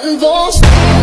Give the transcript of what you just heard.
One,